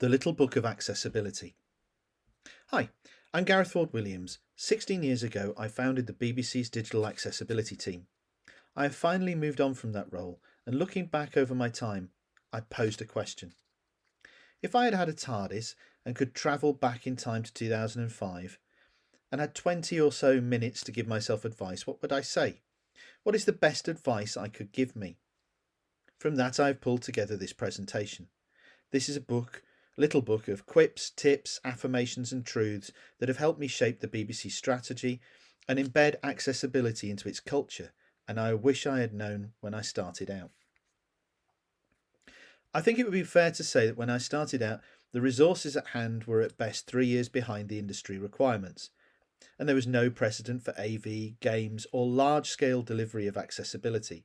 The Little Book of Accessibility. Hi, I'm Gareth Ford Williams. 16 years ago, I founded the BBC's digital accessibility team. I have finally moved on from that role, and looking back over my time, I posed a question. If I had had a TARDIS and could travel back in time to 2005 and had 20 or so minutes to give myself advice, what would I say? What is the best advice I could give me? From that, I've pulled together this presentation. This is a book little book of quips, tips, affirmations and truths that have helped me shape the BBC strategy and embed accessibility into its culture and I wish I had known when I started out. I think it would be fair to say that when I started out the resources at hand were at best three years behind the industry requirements and there was no precedent for AV, games or large-scale delivery of accessibility.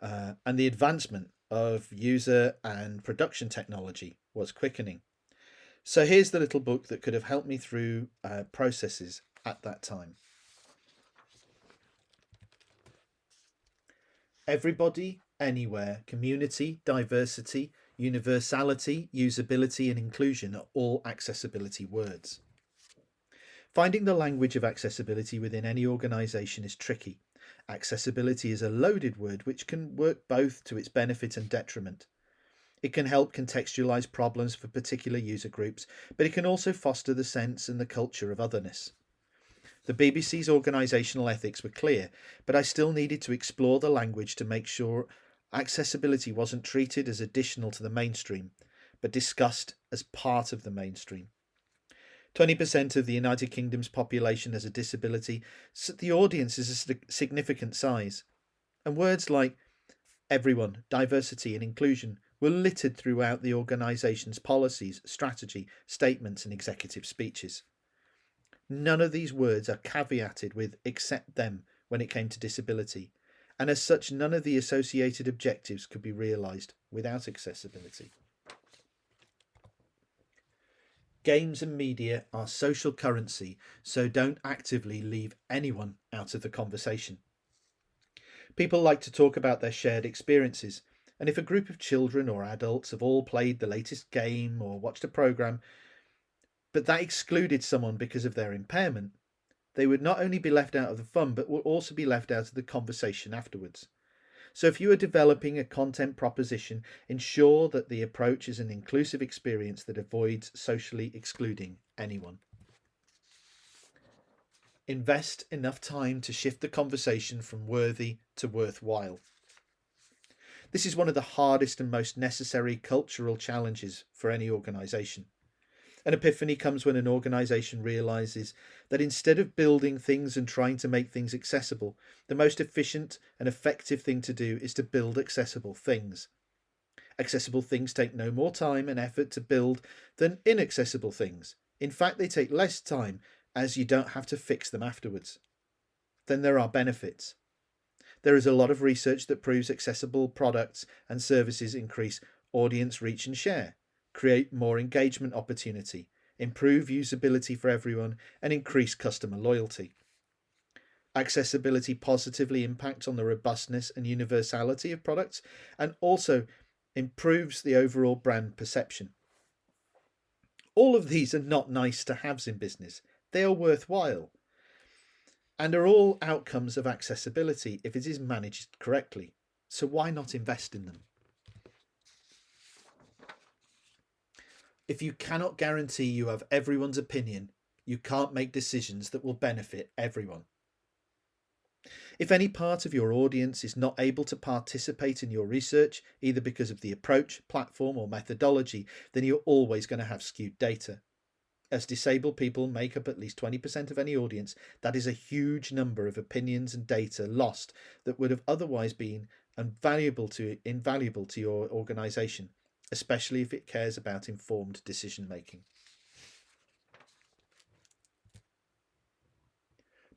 Uh, and the advancement of user and production technology was quickening. So here's the little book that could have helped me through uh, processes at that time. Everybody, anywhere, community, diversity, universality, usability and inclusion are all accessibility words. Finding the language of accessibility within any organisation is tricky Accessibility is a loaded word which can work both to its benefit and detriment. It can help contextualize problems for particular user groups, but it can also foster the sense and the culture of otherness. The BBC's organisational ethics were clear, but I still needed to explore the language to make sure accessibility wasn't treated as additional to the mainstream, but discussed as part of the mainstream. 20% of the United Kingdom's population has a disability, so the audience is a significant size. And words like everyone, diversity and inclusion were littered throughout the organisation's policies, strategy, statements and executive speeches. None of these words are caveated with except them when it came to disability, and as such none of the associated objectives could be realised without accessibility. Games and media are social currency, so don't actively leave anyone out of the conversation. People like to talk about their shared experiences, and if a group of children or adults have all played the latest game or watched a programme, but that excluded someone because of their impairment, they would not only be left out of the fun, but would also be left out of the conversation afterwards. So if you are developing a content proposition, ensure that the approach is an inclusive experience that avoids socially excluding anyone. Invest enough time to shift the conversation from worthy to worthwhile. This is one of the hardest and most necessary cultural challenges for any organisation. An epiphany comes when an organisation realises that instead of building things and trying to make things accessible, the most efficient and effective thing to do is to build accessible things. Accessible things take no more time and effort to build than inaccessible things. In fact, they take less time as you don't have to fix them afterwards. Then there are benefits. There is a lot of research that proves accessible products and services increase audience reach and share create more engagement opportunity, improve usability for everyone and increase customer loyalty. Accessibility positively impacts on the robustness and universality of products and also improves the overall brand perception. All of these are not nice to haves in business, they are worthwhile and are all outcomes of accessibility if it is managed correctly. So why not invest in them? If you cannot guarantee you have everyone's opinion, you can't make decisions that will benefit everyone. If any part of your audience is not able to participate in your research, either because of the approach, platform or methodology, then you're always going to have skewed data. As disabled people make up at least 20% of any audience, that is a huge number of opinions and data lost that would have otherwise been invaluable to, invaluable to your organisation especially if it cares about informed decision making.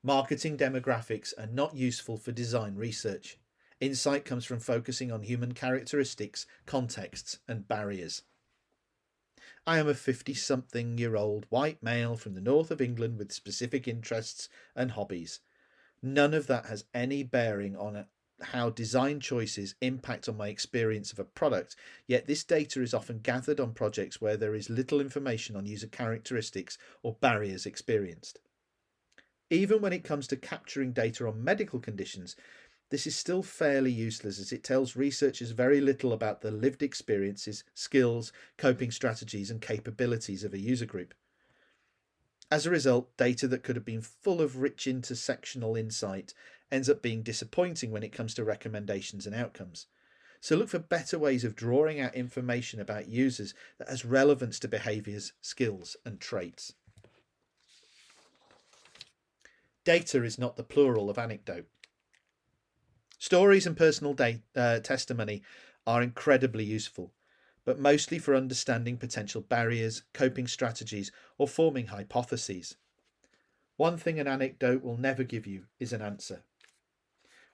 Marketing demographics are not useful for design research. Insight comes from focusing on human characteristics, contexts and barriers. I am a 50 something year old white male from the north of England with specific interests and hobbies. None of that has any bearing on how design choices impact on my experience of a product, yet this data is often gathered on projects where there is little information on user characteristics or barriers experienced. Even when it comes to capturing data on medical conditions, this is still fairly useless as it tells researchers very little about the lived experiences, skills, coping strategies and capabilities of a user group. As a result, data that could have been full of rich intersectional insight ends up being disappointing when it comes to recommendations and outcomes. So look for better ways of drawing out information about users that has relevance to behaviours, skills and traits. Data is not the plural of anecdote. Stories and personal uh, testimony are incredibly useful, but mostly for understanding potential barriers, coping strategies, or forming hypotheses. One thing an anecdote will never give you is an answer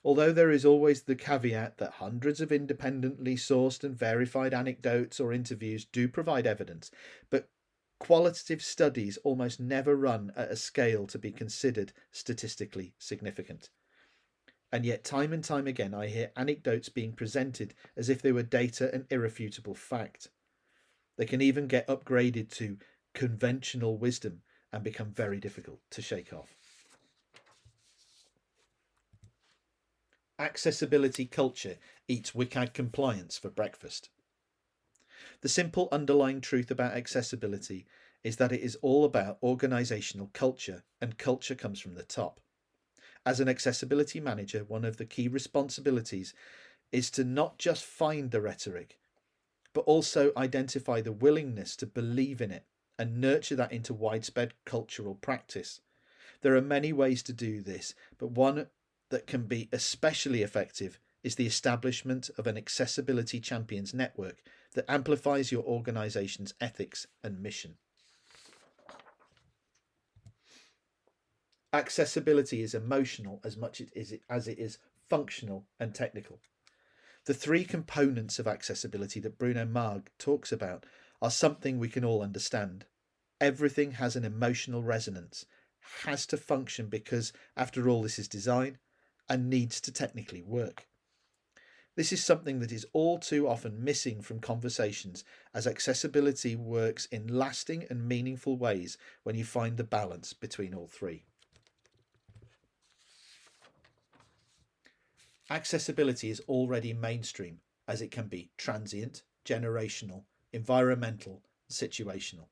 although there is always the caveat that hundreds of independently sourced and verified anecdotes or interviews do provide evidence, but qualitative studies almost never run at a scale to be considered statistically significant. And yet, time and time again, I hear anecdotes being presented as if they were data and irrefutable fact. They can even get upgraded to conventional wisdom and become very difficult to shake off. accessibility culture eats WCAG compliance for breakfast. The simple underlying truth about accessibility is that it is all about organisational culture, and culture comes from the top. As an accessibility manager, one of the key responsibilities is to not just find the rhetoric, but also identify the willingness to believe in it and nurture that into widespread cultural practice. There are many ways to do this, but one that can be especially effective is the establishment of an accessibility champions network that amplifies your organization's ethics and mission. Accessibility is emotional as much as it is functional and technical. The three components of accessibility that Bruno Maag talks about are something we can all understand. Everything has an emotional resonance, has to function because, after all, this is design, and needs to technically work. This is something that is all too often missing from conversations as accessibility works in lasting and meaningful ways when you find the balance between all three. Accessibility is already mainstream as it can be transient, generational, environmental, situational.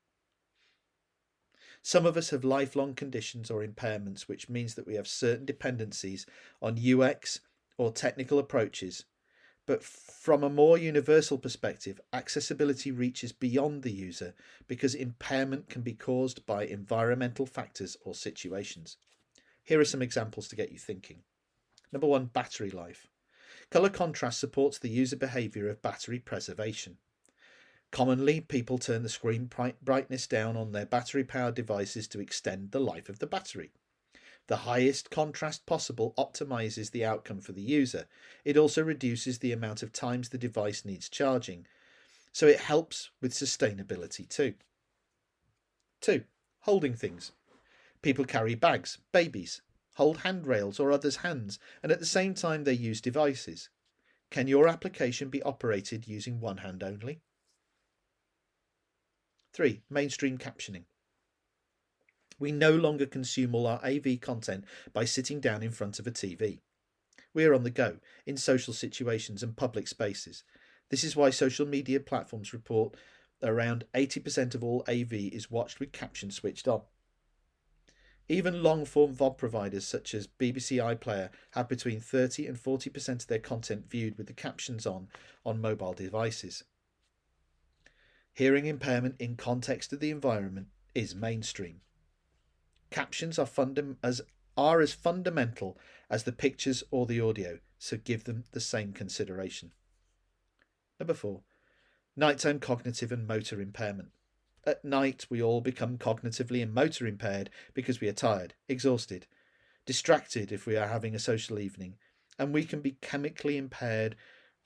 Some of us have lifelong conditions or impairments, which means that we have certain dependencies on UX or technical approaches. But from a more universal perspective, accessibility reaches beyond the user because impairment can be caused by environmental factors or situations. Here are some examples to get you thinking. Number one, battery life. Colour contrast supports the user behaviour of battery preservation. Commonly, people turn the screen brightness down on their battery powered devices to extend the life of the battery. The highest contrast possible optimizes the outcome for the user. It also reduces the amount of times the device needs charging, so it helps with sustainability too. 2. Holding things. People carry bags, babies, hold handrails or others' hands, and at the same time they use devices. Can your application be operated using one hand only? 3. Mainstream captioning. We no longer consume all our AV content by sitting down in front of a TV. We are on the go, in social situations and public spaces. This is why social media platforms report around 80% of all AV is watched with captions switched on. Even long form VOD providers such as BBC iPlayer have between 30 and 40% of their content viewed with the captions on on mobile devices hearing impairment in context of the environment is mainstream. Captions are, as, are as fundamental as the pictures or the audio, so give them the same consideration. Number four, nighttime cognitive and motor impairment. At night, we all become cognitively and motor impaired because we are tired, exhausted, distracted if we are having a social evening, and we can be chemically impaired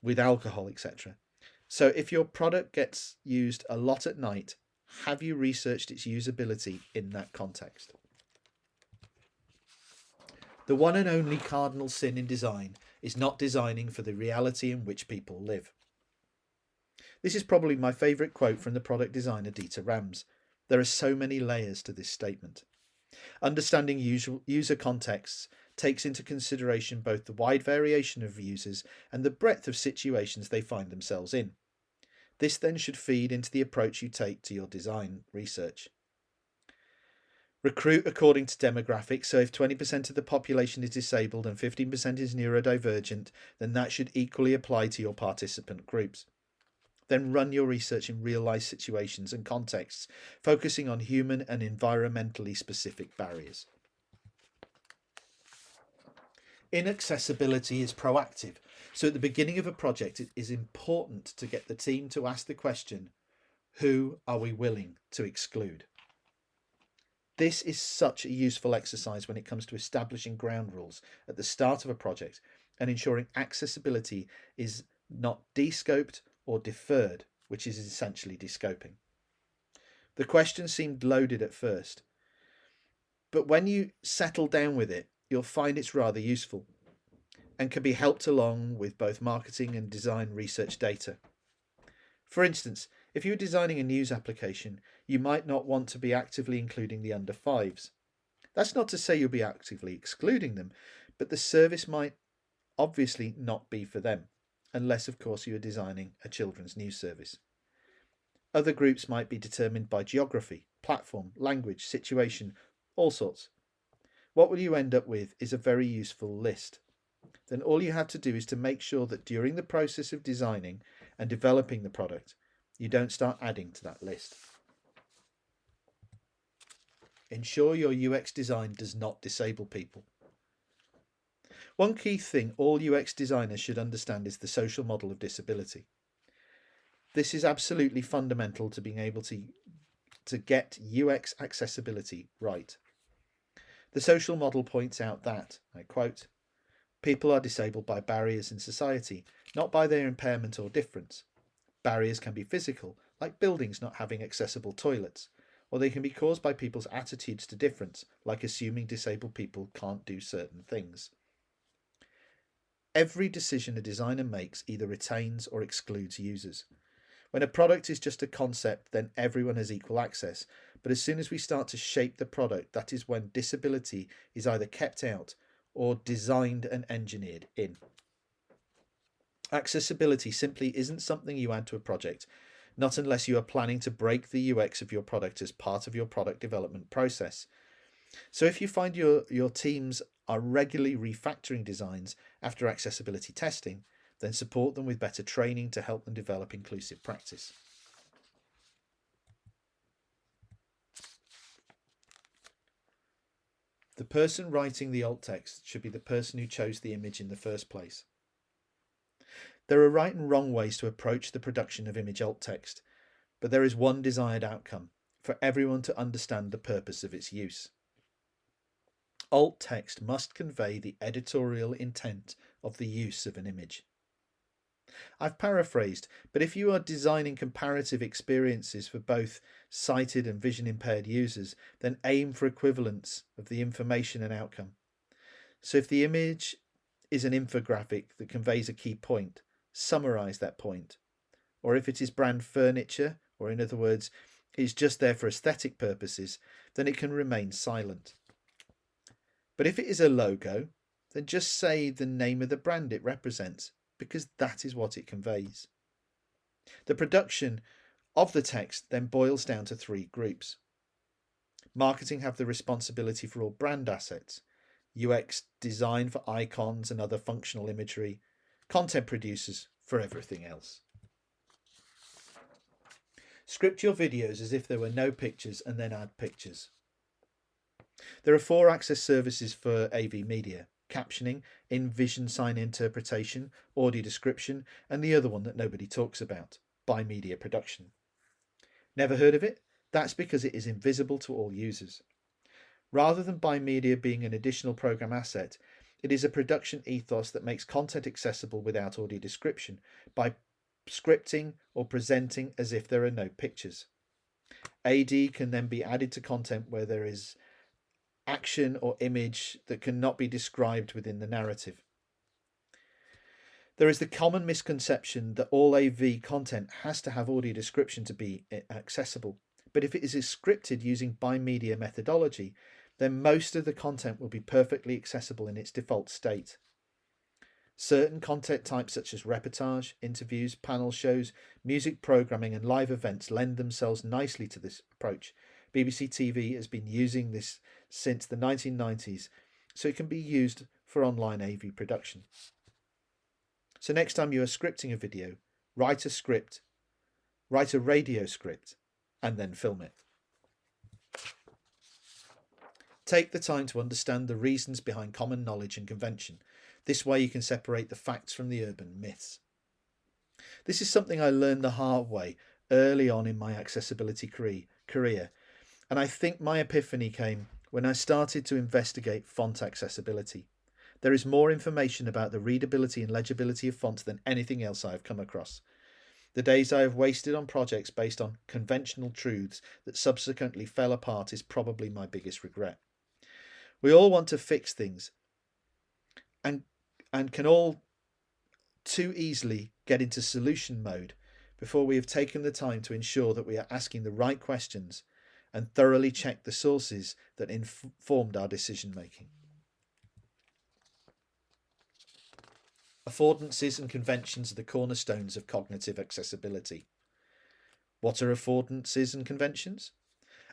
with alcohol, etc. So if your product gets used a lot at night, have you researched its usability in that context? The one and only cardinal sin in design is not designing for the reality in which people live. This is probably my favourite quote from the product designer Dieter Rams. There are so many layers to this statement. Understanding user contexts takes into consideration both the wide variation of users and the breadth of situations they find themselves in. This then should feed into the approach you take to your design research. Recruit according to demographics, so if 20% of the population is disabled and 15% is neurodivergent, then that should equally apply to your participant groups. Then run your research in real life situations and contexts, focusing on human and environmentally specific barriers. Inaccessibility is proactive. So at the beginning of a project, it is important to get the team to ask the question, who are we willing to exclude? This is such a useful exercise when it comes to establishing ground rules at the start of a project and ensuring accessibility is not descoped or deferred, which is essentially descoping. The question seemed loaded at first, but when you settle down with it, you'll find it's rather useful and can be helped along with both marketing and design research data. For instance, if you're designing a news application, you might not want to be actively including the under fives. That's not to say you'll be actively excluding them, but the service might obviously not be for them, unless of course you are designing a children's news service. Other groups might be determined by geography, platform, language, situation, all sorts. What will you end up with is a very useful list. Then all you have to do is to make sure that during the process of designing and developing the product, you don't start adding to that list. Ensure your UX design does not disable people. One key thing all UX designers should understand is the social model of disability. This is absolutely fundamental to being able to, to get UX accessibility right. The social model points out that, I quote, people are disabled by barriers in society, not by their impairment or difference. Barriers can be physical, like buildings not having accessible toilets, or they can be caused by people's attitudes to difference, like assuming disabled people can't do certain things. Every decision a designer makes either retains or excludes users. When a product is just a concept, then everyone has equal access, but as soon as we start to shape the product, that is when disability is either kept out or designed and engineered in. Accessibility simply isn't something you add to a project, not unless you are planning to break the UX of your product as part of your product development process. So if you find your, your teams are regularly refactoring designs after accessibility testing, then support them with better training to help them develop inclusive practice. The person writing the alt text should be the person who chose the image in the first place. There are right and wrong ways to approach the production of image alt text, but there is one desired outcome for everyone to understand the purpose of its use. Alt text must convey the editorial intent of the use of an image. I've paraphrased, but if you are designing comparative experiences for both sighted and vision impaired users, then aim for equivalence of the information and outcome. So if the image is an infographic that conveys a key point, summarize that point. Or if it is brand furniture, or in other words, is just there for aesthetic purposes, then it can remain silent. But if it is a logo, then just say the name of the brand it represents because that is what it conveys. The production of the text then boils down to three groups. Marketing have the responsibility for all brand assets, UX design for icons and other functional imagery, content producers for everything else. Script your videos as if there were no pictures and then add pictures. There are four access services for AV media captioning, in vision sign interpretation, audio description, and the other one that nobody talks about, Bimedia production. Never heard of it? That's because it is invisible to all users. Rather than Bimedia being an additional program asset, it is a production ethos that makes content accessible without audio description by scripting or presenting as if there are no pictures. AD can then be added to content where there is action or image that cannot be described within the narrative. There is the common misconception that all AV content has to have audio description to be eh, accessible. But if it is scripted using bimedia methodology, then most of the content will be perfectly accessible in its default state. Certain content types such as reportage, interviews, panel shows, music programming and live events lend themselves nicely to this approach. BBC TV has been using this since the 1990s, so it can be used for online AV production. So next time you are scripting a video, write a script, write a radio script, and then film it. Take the time to understand the reasons behind common knowledge and convention. This way you can separate the facts from the urban myths. This is something I learned the hard way early on in my accessibility career, and I think my epiphany came when I started to investigate font accessibility. There is more information about the readability and legibility of fonts than anything else I have come across. The days I have wasted on projects based on conventional truths that subsequently fell apart is probably my biggest regret. We all want to fix things and and can all too easily get into solution mode before we have taken the time to ensure that we are asking the right questions and thoroughly check the sources that informed our decision making. Affordances and conventions are the cornerstones of cognitive accessibility. What are affordances and conventions?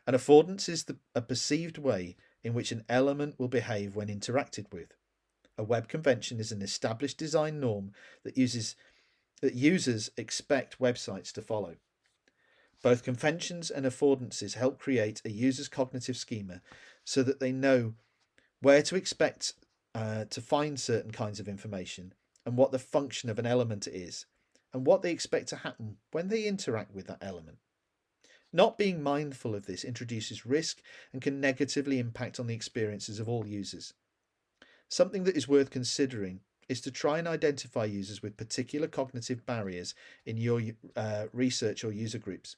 An affordance is the, a perceived way in which an element will behave when interacted with. A web convention is an established design norm that uses that users expect websites to follow. Both conventions and affordances help create a user's cognitive schema so that they know where to expect uh, to find certain kinds of information and what the function of an element is, and what they expect to happen when they interact with that element. Not being mindful of this introduces risk and can negatively impact on the experiences of all users. Something that is worth considering is to try and identify users with particular cognitive barriers in your uh, research or user groups.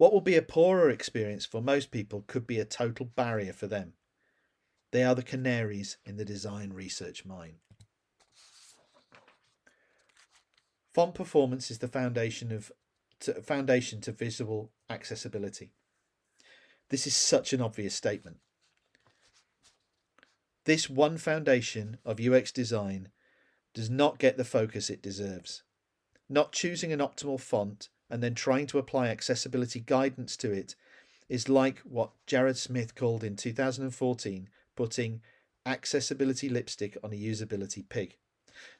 What will be a poorer experience for most people could be a total barrier for them. They are the canaries in the design research mine. Font performance is the foundation of to, foundation to visual accessibility. This is such an obvious statement. This one foundation of UX design does not get the focus it deserves. Not choosing an optimal font and then trying to apply accessibility guidance to it is like what Jared Smith called in 2014 putting accessibility lipstick on a usability pig.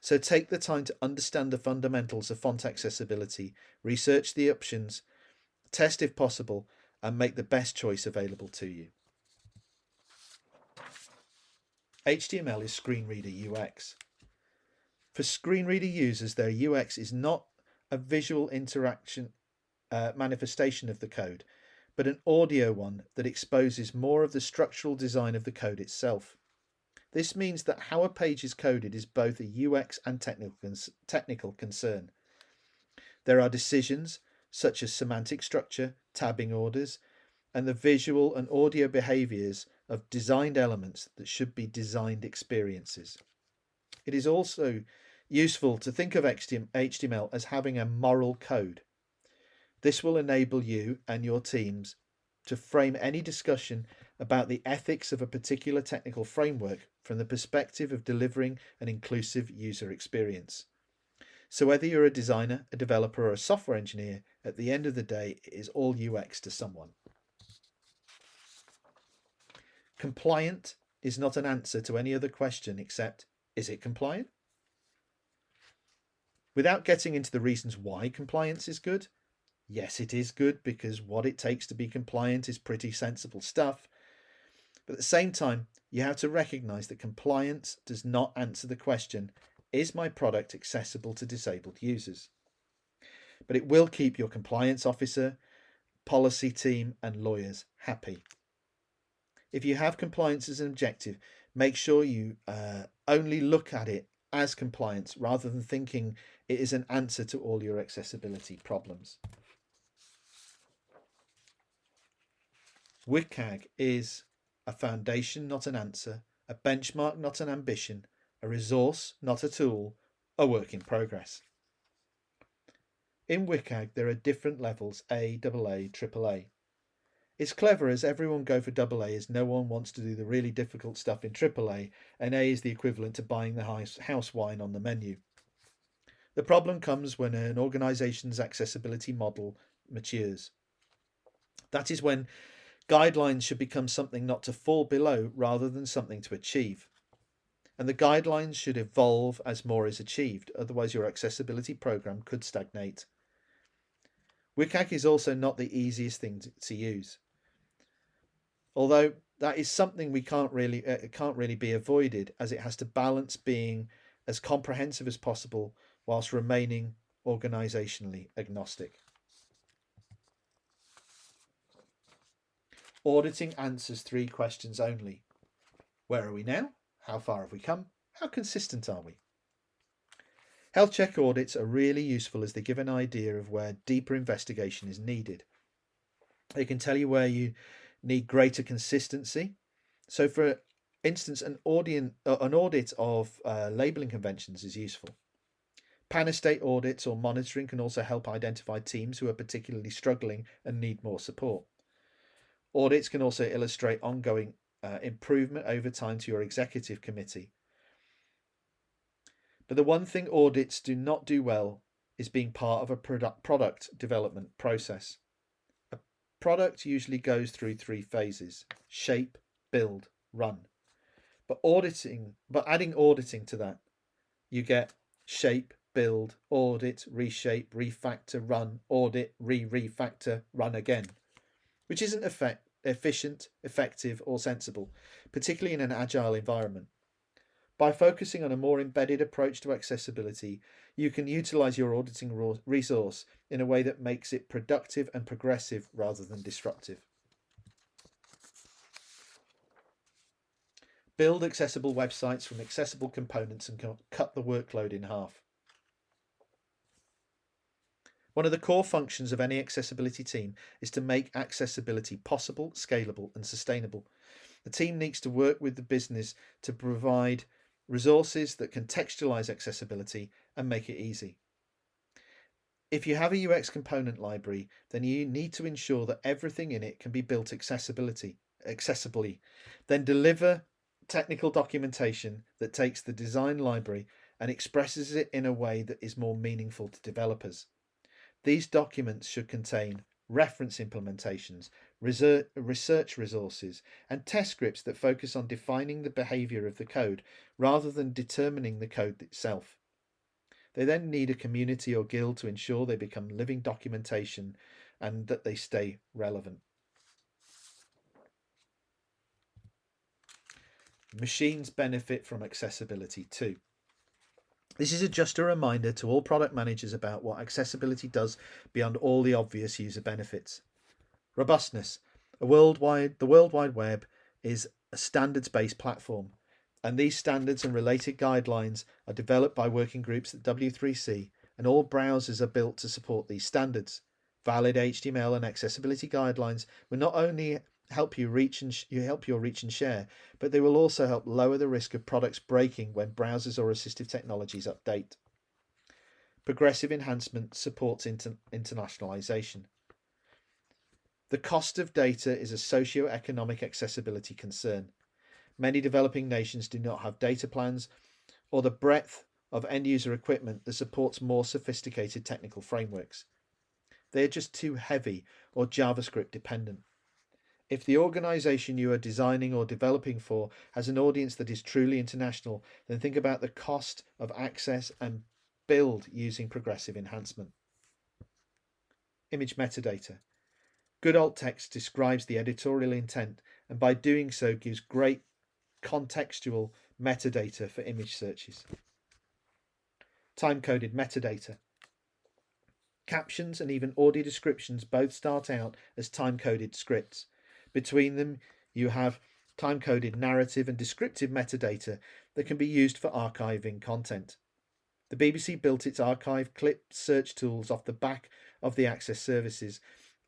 So take the time to understand the fundamentals of font accessibility, research the options, test if possible, and make the best choice available to you. HTML is screen reader UX. For screen reader users, their UX is not a visual interaction uh, manifestation of the code, but an audio one that exposes more of the structural design of the code itself. This means that how a page is coded is both a UX and technical, technical concern. There are decisions such as semantic structure, tabbing orders, and the visual and audio behaviors of designed elements that should be designed experiences. It is also useful to think of HTML as having a moral code. This will enable you and your teams to frame any discussion about the ethics of a particular technical framework from the perspective of delivering an inclusive user experience. So whether you're a designer, a developer or a software engineer, at the end of the day, it is all UX to someone. Compliant is not an answer to any other question except, is it compliant? Without getting into the reasons why compliance is good, yes, it is good because what it takes to be compliant is pretty sensible stuff. But at the same time, you have to recognize that compliance does not answer the question, is my product accessible to disabled users? But it will keep your compliance officer, policy team and lawyers happy. If you have compliance as an objective, make sure you uh, only look at it as compliance rather than thinking it is an answer to all your accessibility problems. WCAG is a foundation, not an answer, a benchmark, not an ambition, a resource, not a tool, a work in progress. In WCAG, there are different levels A, AA, AAA. It's clever as everyone go for AA as no one wants to do the really difficult stuff in AAA, and A is the equivalent to buying the house wine on the menu. The problem comes when an organisation's accessibility model matures. That is when guidelines should become something not to fall below rather than something to achieve. And the guidelines should evolve as more is achieved, otherwise, your accessibility program could stagnate. WCAG is also not the easiest thing to, use. Although that is something we can't really uh, can't really be avoided as it has to balance being as comprehensive as possible whilst remaining organisationally agnostic. Auditing answers three questions only. Where are we now? How far have we come? How consistent are we? Health check audits are really useful as they give an idea of where deeper investigation is needed. They can tell you where you need greater consistency. So, for instance, an, uh, an audit of uh, labelling conventions is useful. Pan estate audits or monitoring can also help identify teams who are particularly struggling and need more support. Audits can also illustrate ongoing uh, improvement over time to your executive committee. But the one thing audits do not do well is being part of a product, product development process. Product usually goes through three phases shape, build, run. But auditing, but adding auditing to that, you get shape, build, audit, reshape, refactor, run, audit, re-refactor, run again which isn't effect, efficient, effective, or sensible, particularly in an agile environment. By focusing on a more embedded approach to accessibility, you can utilize your auditing resource in a way that makes it productive and progressive rather than disruptive. Build accessible websites from accessible components and cut the workload in half. One of the core functions of any accessibility team is to make accessibility possible, scalable, and sustainable. The team needs to work with the business to provide resources that contextualize accessibility and make it easy. If you have a UX component library, then you need to ensure that everything in it can be built accessibility accessibly. Then deliver technical documentation that takes the design library and expresses it in a way that is more meaningful to developers. These documents should contain reference implementations, research resources, and test scripts that focus on defining the behavior of the code rather than determining the code itself. They then need a community or guild to ensure they become living documentation and that they stay relevant. Machines benefit from accessibility too. This is just a reminder to all product managers about what accessibility does beyond all the obvious user benefits. Robustness. Worldwide, the World Wide Web is a standards-based platform, and these standards and related guidelines are developed by working groups at W3C, and all browsers are built to support these standards. Valid HTML and accessibility guidelines will not only help you reach and you help your reach and share, but they will also help lower the risk of products breaking when browsers or assistive technologies update. Progressive enhancement supports inter internationalization. The cost of data is a socio-economic accessibility concern. Many developing nations do not have data plans or the breadth of end user equipment that supports more sophisticated technical frameworks. They are just too heavy or JavaScript dependent. If the organization you are designing or developing for has an audience that is truly international, then think about the cost of access and build using progressive enhancement. Image metadata. Good alt text describes the editorial intent and by doing so gives great contextual metadata for image searches. Time-coded metadata. Captions and even audio descriptions both start out as time-coded scripts. Between them, you have time-coded narrative and descriptive metadata that can be used for archiving content. The BBC built its archive clip search tools off the back of the Access services,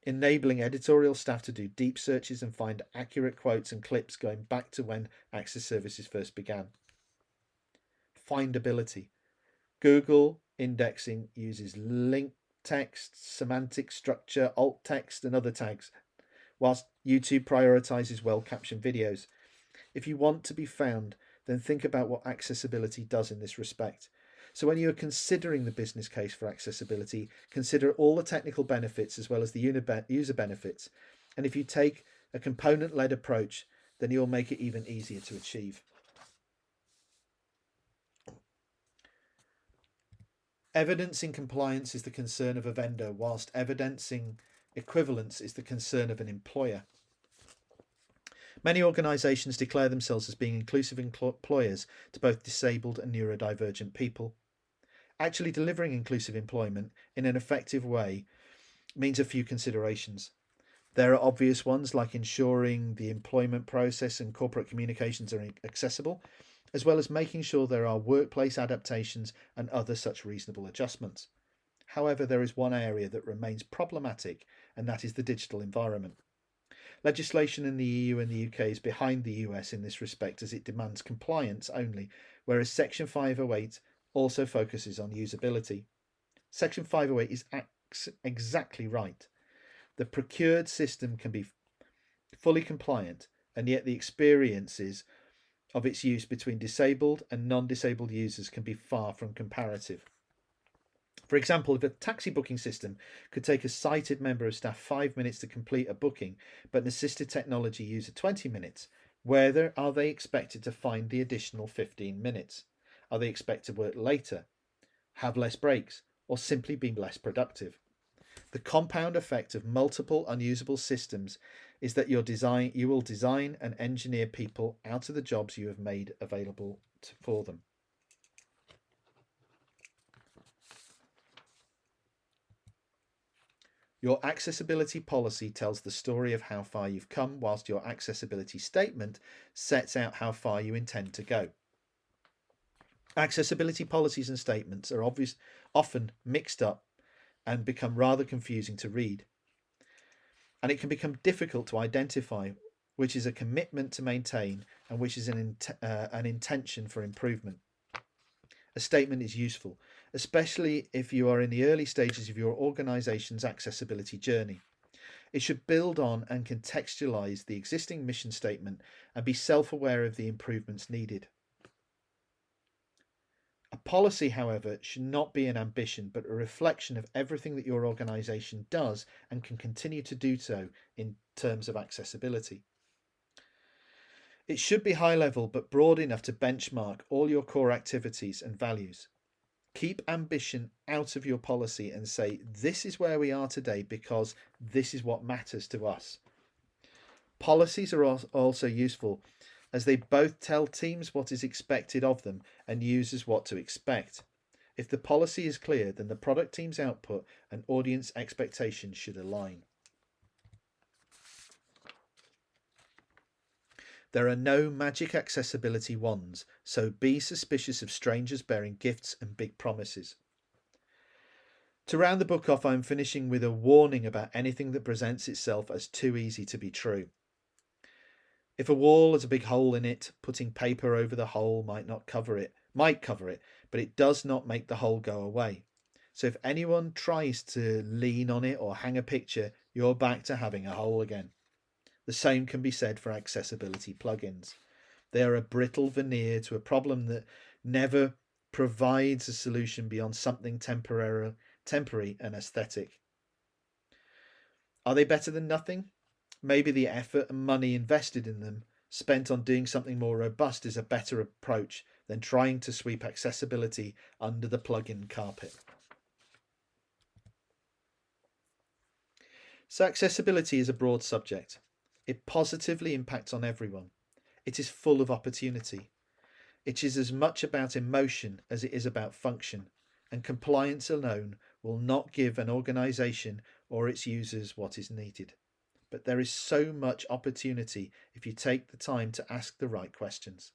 enabling editorial staff to do deep searches and find accurate quotes and clips going back to when Access services first began. findability. Google indexing uses link text, semantic structure, alt text, and other tags, whilst YouTube prioritizes well captioned videos. If you want to be found, then think about what accessibility does in this respect. So when you are considering the business case for accessibility, consider all the technical benefits as well as the user benefits. And if you take a component-led approach, then you'll make it even easier to achieve. Evidencing compliance is the concern of a vendor, whilst evidencing equivalence is the concern of an employer. Many organisations declare themselves as being inclusive employers to both disabled and neurodivergent people. Actually delivering inclusive employment in an effective way means a few considerations. There are obvious ones like ensuring the employment process and corporate communications are accessible, as well as making sure there are workplace adaptations and other such reasonable adjustments. However, there is one area that remains problematic, and that is the digital environment. Legislation in the EU and the UK is behind the US in this respect as it demands compliance only, whereas Section 508 also focuses on usability. Section 508 is exactly right. The procured system can be fully compliant, and yet the experiences of its use between disabled and non-disabled users can be far from comparative. For example, if a taxi booking system could take a sighted member of staff five minutes to complete a booking, but an assisted technology user 20 minutes, where are they expected to find the additional 15 minutes? Are they expected to work later, have less breaks, or simply be less productive? The compound effect of multiple unusable systems is that your design, you will design and engineer people out of the jobs you have made available to, for them. Your accessibility policy tells the story of how far you've come, whilst your accessibility statement sets out how far you intend to go. Accessibility policies and statements are obvious, often mixed up and become rather confusing to read. And it can become difficult to identify which is a commitment to maintain and which is an, uh, an intention for improvement. A statement is useful, especially if you are in the early stages of your organisation's accessibility journey. It should build on and contextualise the existing mission statement and be self-aware of the improvements needed. A policy, however, should not be an ambition, but a reflection of everything that your organisation does and can continue to do so in terms of accessibility. It should be high level, but broad enough to benchmark all your core activities and values. Keep ambition out of your policy and say, this is where we are today because this is what matters to us. Policies are also useful as they both tell teams what is expected of them and users what to expect. If the policy is clear, then the product team's output and audience expectations should align. There are no magic accessibility wands, so be suspicious of strangers bearing gifts and big promises. To round the book off, I'm finishing with a warning about anything that presents itself as too easy to be true. If a wall has a big hole in it, putting paper over the hole might not cover it, might cover it, but it does not make the hole go away. So if anyone tries to lean on it or hang a picture, you're back to having a hole again. The same can be said for accessibility plugins. They are a brittle veneer to a problem that never provides a solution beyond something temporary, temporary and aesthetic. Are they better than nothing? Maybe the effort and money invested in them spent on doing something more robust is a better approach than trying to sweep accessibility under the plug-in carpet. So accessibility is a broad subject. It positively impacts on everyone. It is full of opportunity. It is as much about emotion as it is about function, and compliance alone will not give an organisation or its users what is needed. But there is so much opportunity if you take the time to ask the right questions.